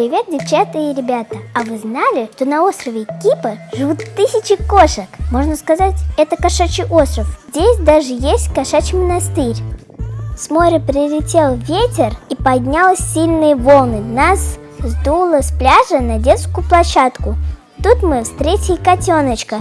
Привет, девчата и ребята! А вы знали, что на острове Кипр живут тысячи кошек? Можно сказать, это кошачий остров. Здесь даже есть кошачий монастырь. С моря прилетел ветер и поднялись сильные волны. Нас сдуло с пляжа на детскую площадку. Тут мы встретили котеночка.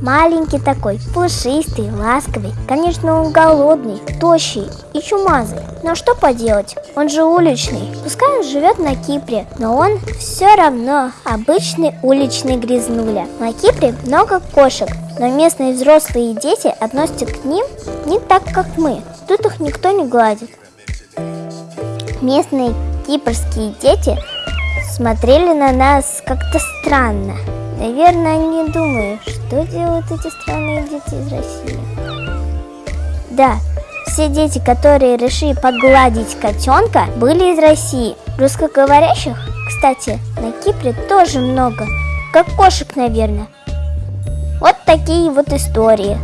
Маленький такой, пушистый, ласковый. Конечно, он голодный, тощий и чумазый. Но что поделать, он же уличный. Пускай он живет на Кипре, но он все равно обычный уличный грязнуля. На Кипре много кошек, но местные взрослые дети относятся к ним не так, как мы. Тут их никто не гладит. Местные кипрские дети смотрели на нас как-то странно. Наверное, они думают, что делают эти странные дети из России. Да, все дети, которые решили погладить котенка, были из России. Русскоговорящих, кстати, на Кипре тоже много. Как кошек, наверное. Вот такие вот истории.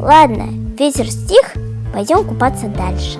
Ладно, ветер стих, пойдем купаться дальше.